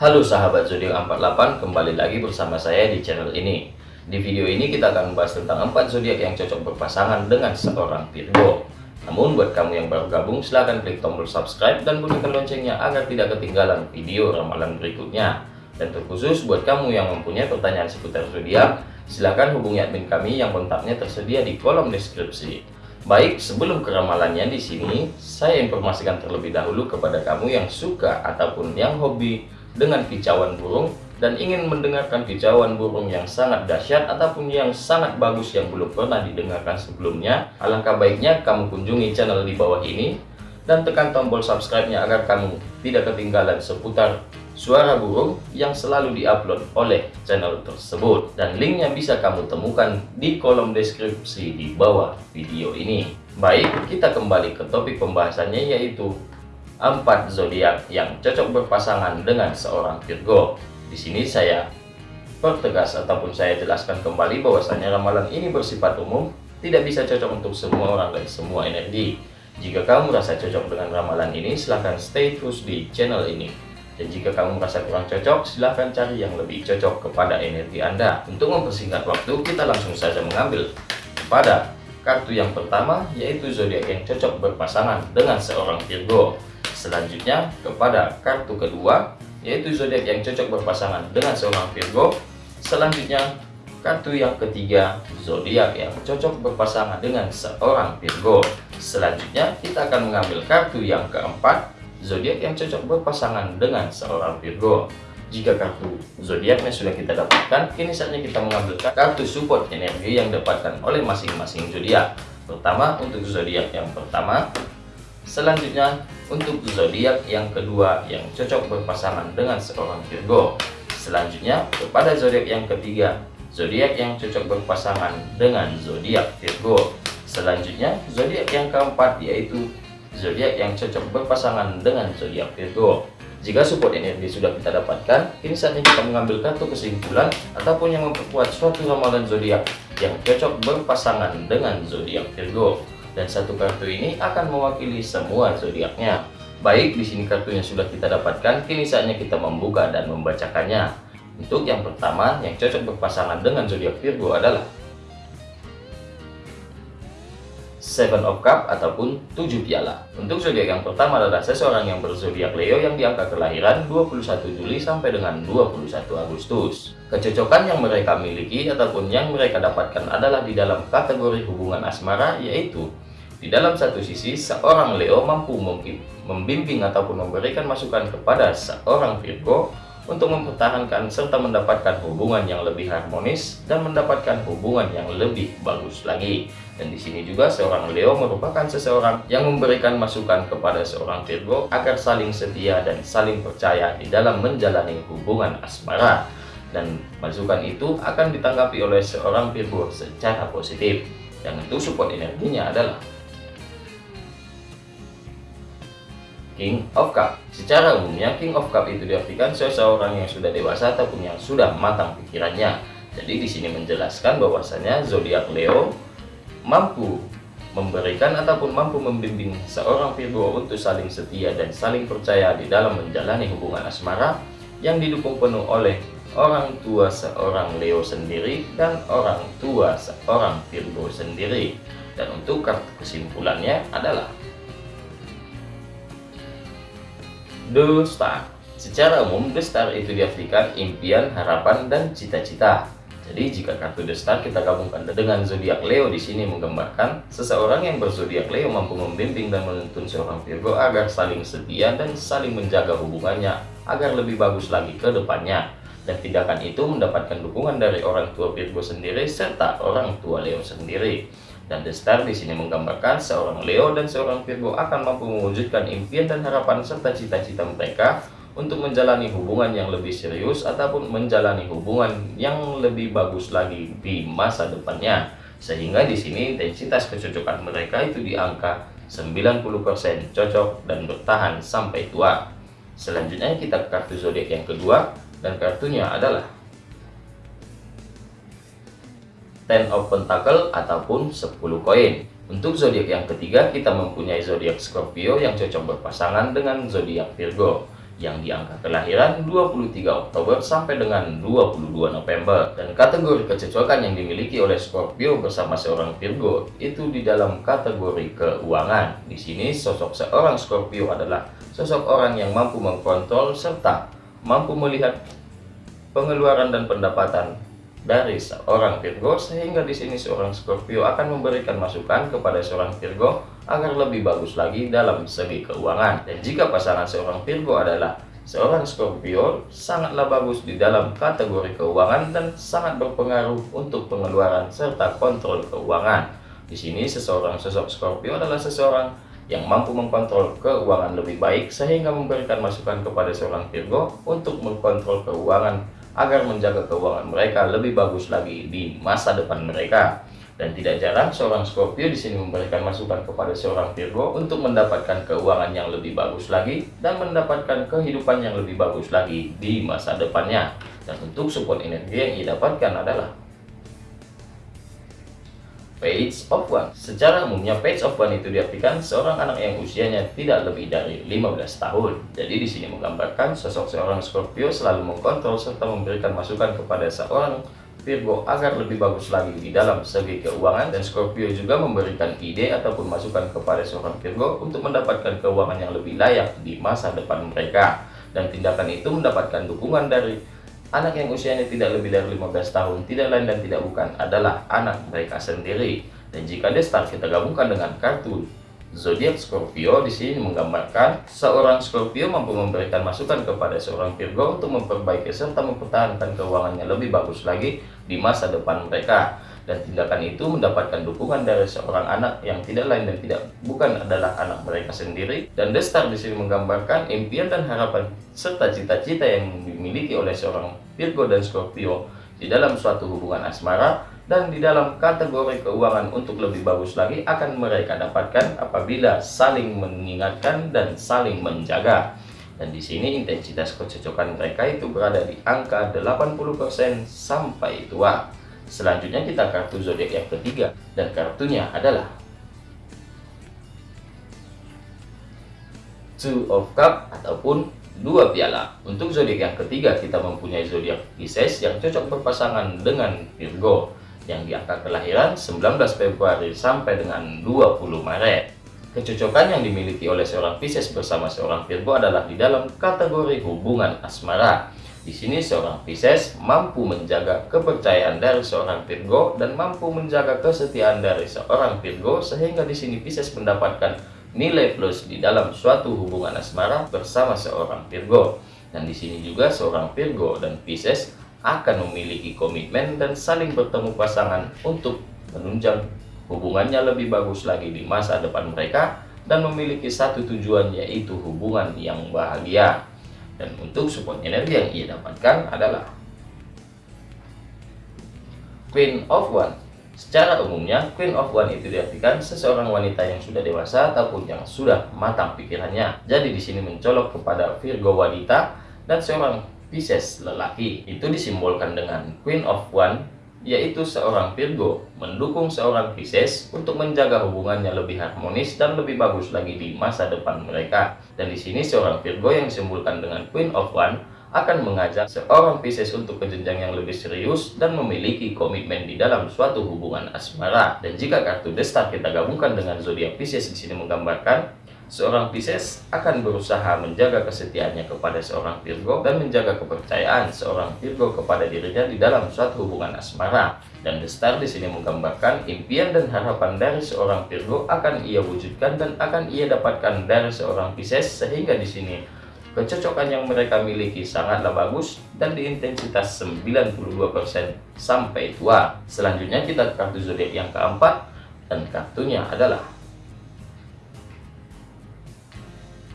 Halo sahabat zodiak 48, kembali lagi bersama saya di channel ini. Di video ini kita akan membahas tentang 4 zodiak yang cocok berpasangan dengan seorang Virgo. Namun buat kamu yang baru gabung, silahkan klik tombol subscribe dan bunyikan loncengnya agar tidak ketinggalan video ramalan berikutnya. Dan terkhusus buat kamu yang mempunyai pertanyaan seputar zodiak, silahkan hubungi admin kami yang kontaknya tersedia di kolom deskripsi. Baik, sebelum keramalannya di sini, saya informasikan terlebih dahulu kepada kamu yang suka ataupun yang hobi dengan kicauan burung dan ingin mendengarkan kicauan burung yang sangat dahsyat ataupun yang sangat bagus yang belum pernah didengarkan sebelumnya, alangkah baiknya kamu kunjungi channel di bawah ini dan tekan tombol subscribe-nya agar kamu tidak ketinggalan seputar suara burung yang selalu diupload oleh channel tersebut dan linknya bisa kamu temukan di kolom deskripsi di bawah video ini. Baik, kita kembali ke topik pembahasannya yaitu empat zodiak yang cocok berpasangan dengan seorang Virgo. Di sini saya pertegas ataupun saya jelaskan kembali bahwasanya ramalan ini bersifat umum, tidak bisa cocok untuk semua orang dan semua energi. Jika kamu merasa cocok dengan ramalan ini, silahkan stay terus di channel ini. Dan jika kamu merasa kurang cocok, silahkan cari yang lebih cocok kepada energi Anda. Untuk mempersingkat waktu, kita langsung saja mengambil pada kartu yang pertama, yaitu zodiak yang cocok berpasangan dengan seorang Virgo. Selanjutnya kepada kartu kedua yaitu zodiak yang cocok berpasangan dengan seorang Virgo. Selanjutnya kartu yang ketiga zodiak yang cocok berpasangan dengan seorang Virgo. Selanjutnya kita akan mengambil kartu yang keempat zodiak yang cocok berpasangan dengan seorang Virgo. Jika kartu zodiaknya sudah kita dapatkan, kini saatnya kita mengambil kartu support energi yang dapatkan oleh masing-masing zodiak. Pertama untuk zodiak yang pertama, selanjutnya untuk zodiak yang kedua yang cocok berpasangan dengan seorang Virgo. Selanjutnya kepada zodiak yang ketiga, zodiak yang cocok berpasangan dengan zodiak Virgo. Selanjutnya zodiak yang keempat yaitu zodiak yang cocok berpasangan dengan zodiak Virgo. Jika support energi sudah kita dapatkan, kini saatnya kita mengambil kartu kesimpulan ataupun yang memperkuat suatu ramalan zodiak yang cocok berpasangan dengan zodiak Virgo dan satu kartu ini akan mewakili semua zodiaknya. Baik, di sini kartunya sudah kita dapatkan, kini saatnya kita membuka dan membacakannya. Untuk yang pertama, yang cocok berpasangan dengan zodiak Virgo adalah Seven of Cup ataupun tujuh piala. Untuk zodiak yang pertama adalah seseorang yang berzodiak Leo yang diangka kelahiran 21 Juli sampai dengan 21 Agustus. Kecocokan yang mereka miliki ataupun yang mereka dapatkan adalah di dalam kategori hubungan asmara yaitu di dalam satu sisi, seorang Leo mampu membimbing ataupun memberikan masukan kepada seorang Virgo untuk mempertahankan serta mendapatkan hubungan yang lebih harmonis dan mendapatkan hubungan yang lebih bagus lagi. Dan di sini juga seorang Leo merupakan seseorang yang memberikan masukan kepada seorang Virgo agar saling setia dan saling percaya di dalam menjalani hubungan asmara. Dan masukan itu akan ditanggapi oleh seorang Virgo secara positif. Dan itu support energinya adalah King of Cup. Secara umumnya King of Cup itu diartikan seseorang yang sudah dewasa ataupun yang sudah matang pikirannya. Jadi di sini menjelaskan bahwasanya zodiak Leo mampu memberikan ataupun mampu membimbing seorang Virgo untuk saling setia dan saling percaya di dalam menjalani hubungan asmara yang didukung penuh oleh orang tua seorang Leo sendiri dan orang tua seorang Virgo sendiri. Dan untuk kartu kesimpulannya adalah Star. Secara umum, Star itu diartikan impian, harapan, dan cita-cita. Jadi jika kartu Star kita gabungkan dengan zodiak Leo di sini menggambarkan seseorang yang berzodiak Leo mampu membimbing dan menuntun seorang Virgo agar saling setia dan saling menjaga hubungannya agar lebih bagus lagi ke depannya. Dan tindakan itu mendapatkan dukungan dari orang tua Virgo sendiri serta orang tua Leo sendiri. Dan The Star di sini menggambarkan seorang Leo dan seorang Virgo akan mampu mewujudkan impian dan harapan serta cita-cita mereka untuk menjalani hubungan yang lebih serius ataupun menjalani hubungan yang lebih bagus lagi di masa depannya. Sehingga di sini intensitas kecocokan mereka itu di angka 90% cocok dan bertahan sampai tua. Selanjutnya kita ke kartu zodiak yang kedua dan kartunya adalah Ten of Pentacle ataupun 10 koin. Untuk zodiak yang ketiga kita mempunyai zodiak Scorpio yang cocok berpasangan dengan zodiak Virgo. yang di angka kelahiran 23 Oktober sampai dengan 22 November. Dan kategori kecocokan yang dimiliki oleh Scorpio bersama seorang Virgo itu di dalam kategori keuangan. Di sini sosok seorang Scorpio adalah sosok orang yang mampu mengkontrol serta mampu melihat pengeluaran dan pendapatan dari seorang Virgo sehingga di sini seorang Scorpio akan memberikan masukan kepada seorang Virgo agar lebih bagus lagi dalam segi keuangan. Dan jika pasangan seorang Virgo adalah seorang Scorpio sangatlah bagus di dalam kategori keuangan dan sangat berpengaruh untuk pengeluaran serta kontrol keuangan. Di sini seseorang sosok Scorpio adalah seseorang yang mampu mengkontrol keuangan lebih baik sehingga memberikan masukan kepada seorang Virgo untuk mengkontrol keuangan agar menjaga keuangan mereka lebih bagus lagi di masa depan mereka. Dan tidak jarang seorang Scorpio di sini memberikan masukan kepada seorang Virgo untuk mendapatkan keuangan yang lebih bagus lagi dan mendapatkan kehidupan yang lebih bagus lagi di masa depannya. Dan untuk support energi yang ia dapatkan adalah Page of One. Secara umumnya Page of One itu diartikan seorang anak yang usianya tidak lebih dari 15 tahun. Jadi di sini menggambarkan sosok seorang Scorpio selalu mengkontrol serta memberikan masukan kepada seorang Virgo agar lebih bagus lagi di dalam segi keuangan dan Scorpio juga memberikan ide ataupun masukan kepada seorang Virgo untuk mendapatkan keuangan yang lebih layak di masa depan mereka dan tindakan itu mendapatkan dukungan dari Anak yang usianya tidak lebih dari 15 tahun, tidak lain dan tidak bukan adalah anak mereka sendiri. Dan jika Destar kita gabungkan dengan kartu zodiak Scorpio di sini menggambarkan seorang Scorpio mampu memberikan masukan kepada seorang Virgo untuk memperbaiki serta mempertahankan keuangannya lebih bagus lagi di masa depan mereka dan tindakan itu mendapatkan dukungan dari seorang anak yang tidak lain dan tidak bukan adalah anak mereka sendiri dan The Star di sini menggambarkan impian dan harapan serta cita-cita yang dimiliki oleh seorang Virgo dan Scorpio di dalam suatu hubungan asmara dan di dalam kategori keuangan untuk lebih bagus lagi akan mereka dapatkan apabila saling mengingatkan dan saling menjaga. Dan di sini intensitas kecocokan mereka itu berada di angka 80% sampai tua. Selanjutnya kita kartu zodiak yang ketiga dan kartunya adalah Two of Cup ataupun dua piala. Untuk zodiak yang ketiga kita mempunyai zodiak Pisces yang cocok berpasangan dengan Virgo yang di angka kelahiran 19 Februari sampai dengan 20 Maret. Kecocokan yang dimiliki oleh seorang Pisces bersama seorang Virgo adalah di dalam kategori hubungan asmara di sini seorang Pisces mampu menjaga kepercayaan dari seorang Virgo dan mampu menjaga kesetiaan dari seorang Virgo sehingga di sini Pisces mendapatkan nilai plus di dalam suatu hubungan asmara bersama seorang Virgo. Dan di sini juga seorang Virgo dan Pisces akan memiliki komitmen dan saling bertemu pasangan untuk menunjang hubungannya lebih bagus lagi di masa depan mereka dan memiliki satu tujuan yaitu hubungan yang bahagia. Dan untuk support energi yang ia dapatkan adalah Queen of One. Secara umumnya, Queen of One itu diartikan seseorang wanita yang sudah dewasa ataupun yang sudah matang pikirannya. Jadi di sini mencolok kepada Virgo wanita dan seorang Pisces lelaki. Itu disimbolkan dengan Queen of One yaitu seorang Virgo mendukung seorang Pisces untuk menjaga hubungannya lebih harmonis dan lebih bagus lagi di masa depan mereka. Dan di sini seorang Virgo yang disimbolkan dengan Queen of One akan mengajak seorang Pisces untuk ke jenjang yang lebih serius dan memiliki komitmen di dalam suatu hubungan asmara. Dan jika kartu Destar kita gabungkan dengan zodiak Pisces di sini menggambarkan Seorang Pisces akan berusaha menjaga kesetiaannya kepada seorang Virgo dan menjaga kepercayaan seorang Virgo kepada dirinya di dalam suatu hubungan asmara. Dan The Star di sini menggambarkan impian dan harapan dari seorang Virgo akan ia wujudkan dan akan ia dapatkan dari seorang Pisces sehingga di sini kecocokan yang mereka miliki sangatlah bagus dan di intensitas 92% sampai tua. Selanjutnya kita kartu zodiak yang keempat dan kartunya adalah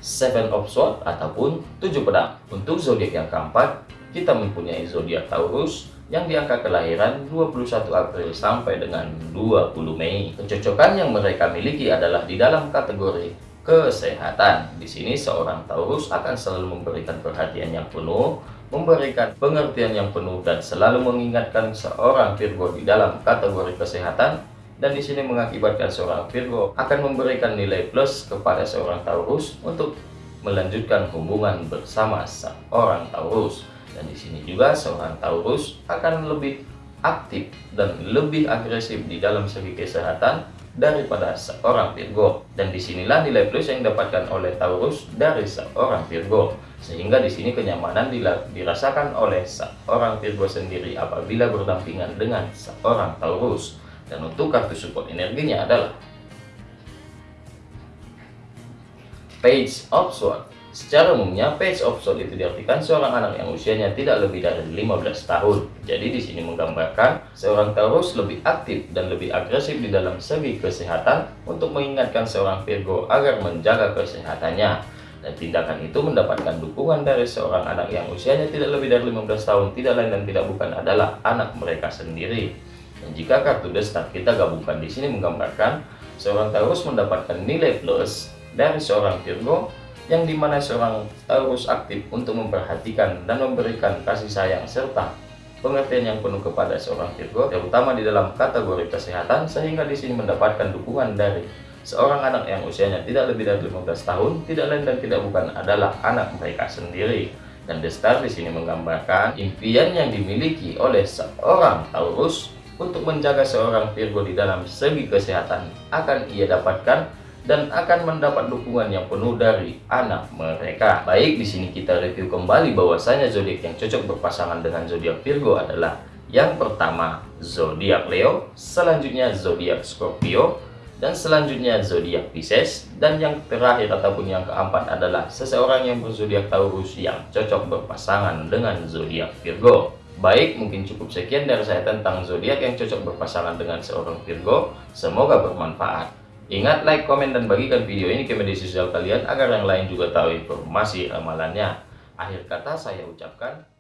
Seven of Swords ataupun tujuh pedang. Untuk zodiak yang keempat, kita mempunyai zodiak Taurus yang di angka kelahiran 21 April sampai dengan 20 Mei. Kecocokan yang mereka miliki adalah di dalam kategori kesehatan. Di sini seorang Taurus akan selalu memberikan perhatian yang penuh, memberikan pengertian yang penuh dan selalu mengingatkan seorang Virgo di dalam kategori kesehatan dan di sini mengakibatkan seorang Virgo akan memberikan nilai plus kepada seorang Taurus untuk melanjutkan hubungan bersama seorang Taurus. Dan di sini juga seorang Taurus akan lebih aktif dan lebih agresif di dalam segi kesehatan daripada seorang Virgo. Dan di sinilah nilai plus yang didapatkan oleh Taurus dari seorang Virgo. Sehingga di sini kenyamanan dirasakan oleh seorang Virgo sendiri apabila berdampingan dengan seorang Taurus dan untuk kartu support energinya adalah Page of Swords Secara umumnya, page of sword itu diartikan seorang anak yang usianya tidak lebih dari 15 tahun. Jadi di sini menggambarkan seorang Taurus lebih aktif dan lebih agresif di dalam segi kesehatan untuk mengingatkan seorang Virgo agar menjaga kesehatannya. Dan tindakan itu mendapatkan dukungan dari seorang anak yang usianya tidak lebih dari 15 tahun, tidak lain dan tidak bukan adalah anak mereka sendiri. Jika kartu The Star kita gabungkan di sini menggambarkan seorang Taurus mendapatkan nilai plus dari seorang Virgo yang di mana seorang Taurus aktif untuk memperhatikan dan memberikan kasih sayang serta pengertian yang penuh kepada seorang Virgo, terutama di dalam kategori kesehatan, sehingga di sini mendapatkan dukungan dari seorang anak yang usianya tidak lebih dari 15 tahun, tidak lain dan tidak bukan adalah anak mereka sendiri. Dan The Star di sini menggambarkan impian yang dimiliki oleh seorang Taurus untuk menjaga seorang Virgo di dalam segi kesehatan akan ia dapatkan dan akan mendapat dukungan yang penuh dari anak mereka. Baik, di sini kita review kembali bahwasanya zodiak yang cocok berpasangan dengan zodiak Virgo adalah yang pertama zodiak Leo, selanjutnya zodiak Scorpio, dan selanjutnya zodiak Pisces, dan yang terakhir ataupun yang keempat adalah seseorang yang berzodiak Taurus yang cocok berpasangan dengan zodiak Virgo. Baik, mungkin cukup sekian dari saya tentang zodiak yang cocok berpasangan dengan seorang Virgo. Semoga bermanfaat. Ingat like, komen, dan bagikan video ini ke media sosial kalian agar yang lain juga tahu informasi ramalannya. Akhir kata saya ucapkan.